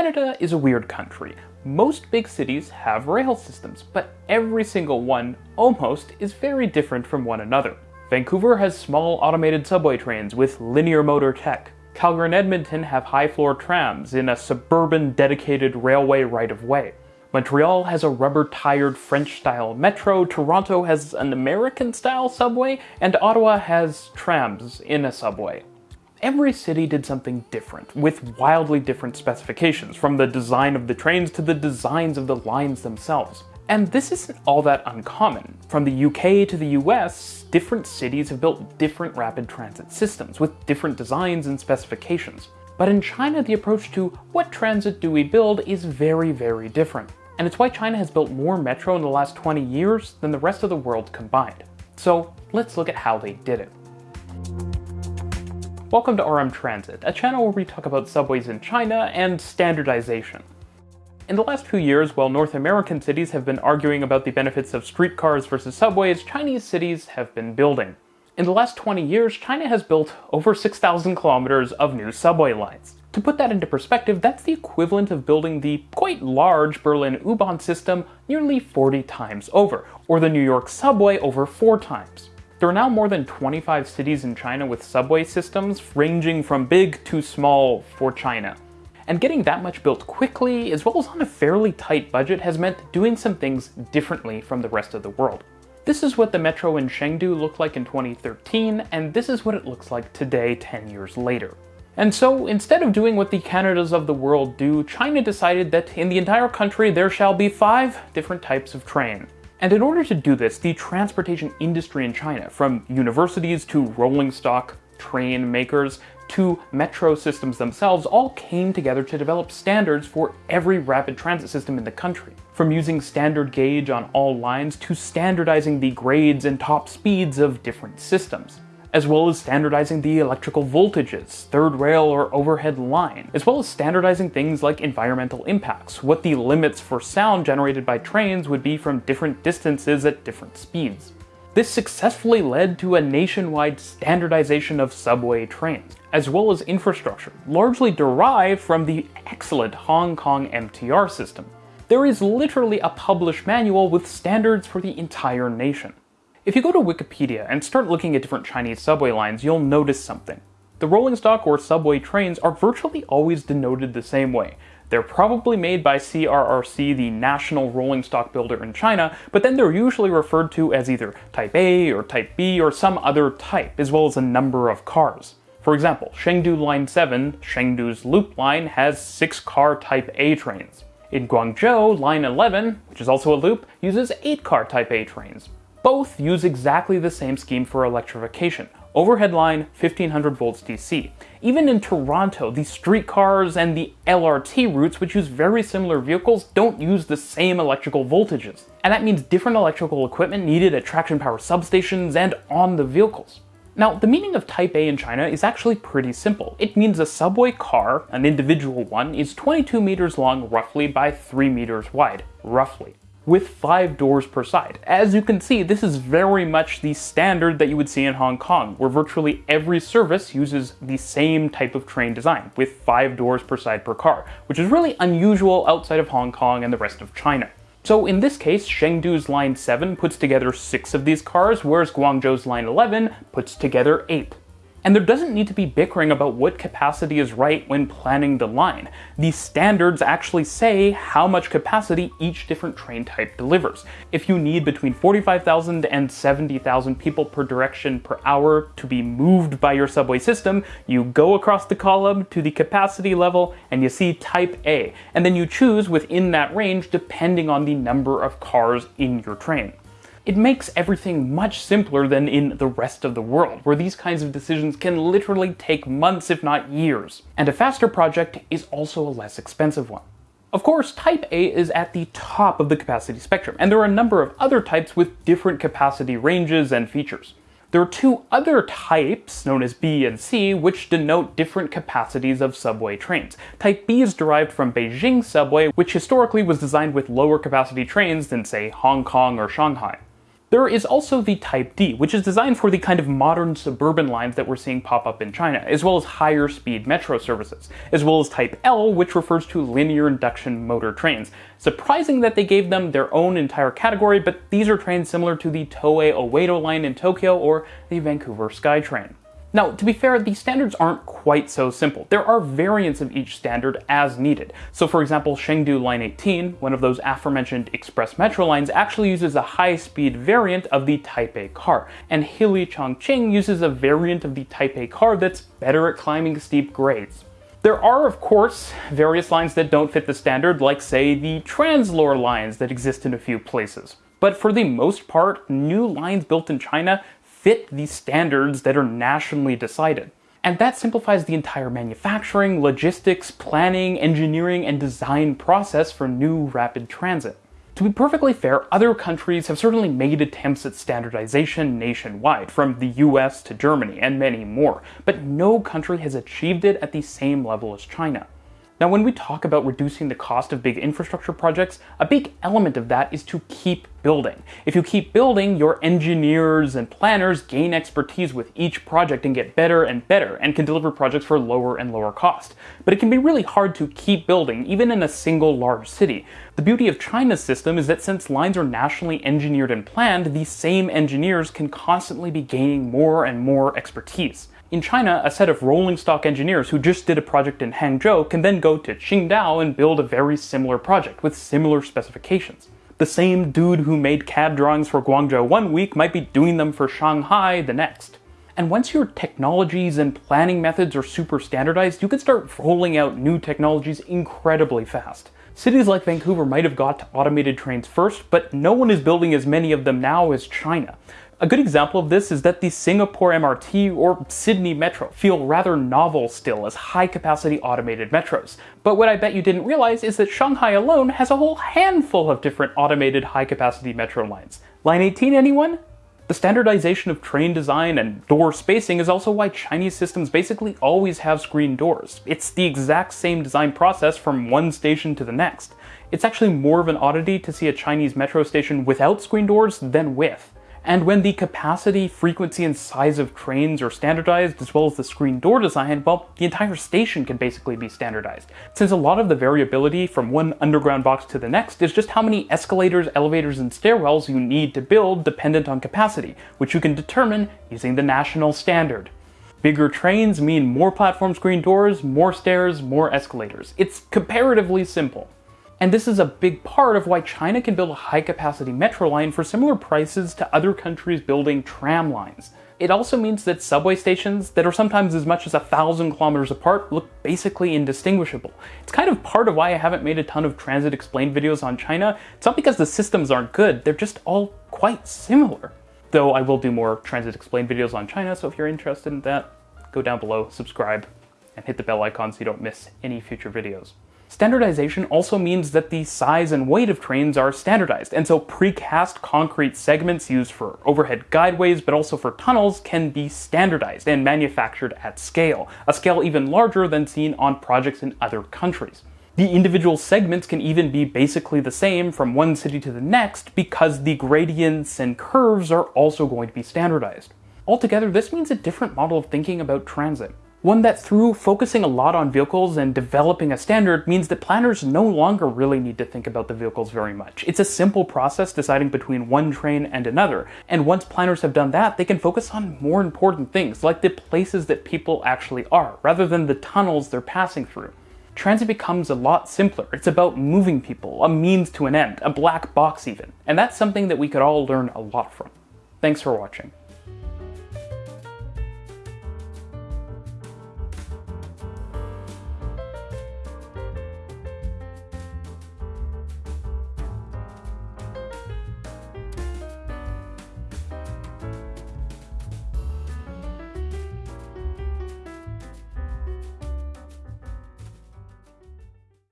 Canada is a weird country. Most big cities have rail systems, but every single one, almost, is very different from one another. Vancouver has small automated subway trains with linear motor tech. Calgary and Edmonton have high-floor trams in a suburban dedicated railway right-of-way. Montreal has a rubber-tired French-style metro, Toronto has an American-style subway, and Ottawa has trams in a subway. Every city did something different, with wildly different specifications, from the design of the trains to the designs of the lines themselves. And this isn't all that uncommon. From the UK to the US, different cities have built different rapid transit systems with different designs and specifications. But in China, the approach to what transit do we build is very, very different. And it's why China has built more metro in the last 20 years than the rest of the world combined. So let's look at how they did it. Welcome to RM Transit, a channel where we talk about subways in China and standardization. In the last few years, while North American cities have been arguing about the benefits of streetcars versus subways, Chinese cities have been building. In the last 20 years, China has built over 6,000 kilometers of new subway lines. To put that into perspective, that's the equivalent of building the quite large Berlin U-Bahn system nearly 40 times over, or the New York subway over 4 times. There are now more than 25 cities in China with subway systems, ranging from big to small for China. And getting that much built quickly, as well as on a fairly tight budget, has meant doing some things differently from the rest of the world. This is what the metro in Chengdu looked like in 2013, and this is what it looks like today 10 years later. And so, instead of doing what the Canadas of the world do, China decided that in the entire country there shall be five different types of train. And in order to do this, the transportation industry in China, from universities to rolling stock train makers to metro systems themselves all came together to develop standards for every rapid transit system in the country. From using standard gauge on all lines to standardizing the grades and top speeds of different systems as well as standardizing the electrical voltages, third rail or overhead line, as well as standardizing things like environmental impacts, what the limits for sound generated by trains would be from different distances at different speeds. This successfully led to a nationwide standardization of subway trains, as well as infrastructure, largely derived from the excellent Hong Kong MTR system. There is literally a published manual with standards for the entire nation. If you go to Wikipedia and start looking at different Chinese subway lines, you'll notice something. The rolling stock or subway trains are virtually always denoted the same way, they're probably made by CRRC, the national rolling stock builder in China, but then they're usually referred to as either Type A or Type B or some other type, as well as a number of cars. For example, Chengdu Line 7, Chengdu's loop line, has 6-car Type A trains. In Guangzhou, Line 11, which is also a loop, uses 8-car Type A trains. Both use exactly the same scheme for electrification, overhead line 1500 volts DC. Even in Toronto, the streetcars and the LRT routes, which use very similar vehicles, don't use the same electrical voltages. And that means different electrical equipment needed at traction power substations and on the vehicles. Now, the meaning of Type A in China is actually pretty simple. It means a subway car, an individual one, is 22 meters long roughly by 3 meters wide, roughly with five doors per side. As you can see, this is very much the standard that you would see in Hong Kong, where virtually every service uses the same type of train design, with five doors per side per car, which is really unusual outside of Hong Kong and the rest of China. So in this case, Chengdu's Line 7 puts together six of these cars, whereas Guangzhou's Line 11 puts together eight. And there doesn't need to be bickering about what capacity is right when planning the line. These standards actually say how much capacity each different train type delivers. If you need between 45,000 and 70,000 people per direction per hour to be moved by your subway system, you go across the column to the capacity level and you see type A, and then you choose within that range depending on the number of cars in your train. It makes everything much simpler than in the rest of the world, where these kinds of decisions can literally take months if not years. And a faster project is also a less expensive one. Of course, Type A is at the top of the capacity spectrum, and there are a number of other types with different capacity ranges and features. There are two other types, known as B and C, which denote different capacities of subway trains. Type B is derived from Beijing subway, which historically was designed with lower capacity trains than, say, Hong Kong or Shanghai. There is also the Type D, which is designed for the kind of modern suburban lines that we're seeing pop up in China, as well as higher speed metro services, as well as Type L, which refers to linear induction motor trains. Surprising that they gave them their own entire category, but these are trains similar to the Toei Oedo line in Tokyo or the Vancouver SkyTrain. Now, to be fair, these standards aren't quite so simple. There are variants of each standard as needed. So for example, Chengdu Line 18, one of those aforementioned express metro lines, actually uses a high-speed variant of the Type A car, and Hili Chongqing uses a variant of the Type A car that's better at climbing steep grades. There are, of course, various lines that don't fit the standard, like say the Translohr lines that exist in a few places. But for the most part, new lines built in China fit the standards that are nationally decided. And that simplifies the entire manufacturing, logistics, planning, engineering, and design process for new rapid transit. To be perfectly fair, other countries have certainly made attempts at standardization nationwide, from the US to Germany, and many more, but no country has achieved it at the same level as China. Now, when we talk about reducing the cost of big infrastructure projects, a big element of that is to keep building. If you keep building, your engineers and planners gain expertise with each project and get better and better and can deliver projects for lower and lower cost. But it can be really hard to keep building, even in a single large city. The beauty of China's system is that since lines are nationally engineered and planned, these same engineers can constantly be gaining more and more expertise. In China, a set of rolling stock engineers who just did a project in Hangzhou can then go to Qingdao and build a very similar project with similar specifications. The same dude who made CAD drawings for Guangzhou one week might be doing them for Shanghai the next. And once your technologies and planning methods are super standardized, you can start rolling out new technologies incredibly fast. Cities like Vancouver might have got to automated trains first, but no one is building as many of them now as China. A good example of this is that the Singapore MRT or Sydney Metro feel rather novel still as high-capacity automated metros. But what I bet you didn't realize is that Shanghai alone has a whole handful of different automated high-capacity metro lines. Line 18 anyone? The standardization of train design and door spacing is also why Chinese systems basically always have screen doors. It's the exact same design process from one station to the next. It's actually more of an oddity to see a Chinese metro station without screen doors than with. And when the capacity, frequency, and size of trains are standardized, as well as the screen door design, well, the entire station can basically be standardized. Since a lot of the variability from one underground box to the next is just how many escalators, elevators, and stairwells you need to build dependent on capacity, which you can determine using the national standard. Bigger trains mean more platform screen doors, more stairs, more escalators. It's comparatively simple. And this is a big part of why China can build a high-capacity metro line for similar prices to other countries building tram lines. It also means that subway stations that are sometimes as much as a thousand kilometers apart look basically indistinguishable. It's kind of part of why I haven't made a ton of transit explained videos on China. It's not because the systems aren't good, they're just all quite similar. Though I will do more transit explained videos on China, so if you're interested in that, go down below, subscribe, and hit the bell icon so you don't miss any future videos. Standardization also means that the size and weight of trains are standardized, and so precast concrete segments used for overhead guideways but also for tunnels can be standardized and manufactured at scale, a scale even larger than seen on projects in other countries. The individual segments can even be basically the same from one city to the next because the gradients and curves are also going to be standardized. Altogether, this means a different model of thinking about transit. One that through focusing a lot on vehicles and developing a standard means that planners no longer really need to think about the vehicles very much. It's a simple process deciding between one train and another, and once planners have done that, they can focus on more important things, like the places that people actually are, rather than the tunnels they're passing through. Transit becomes a lot simpler. It's about moving people, a means to an end, a black box even, and that's something that we could all learn a lot from. Thanks for watching.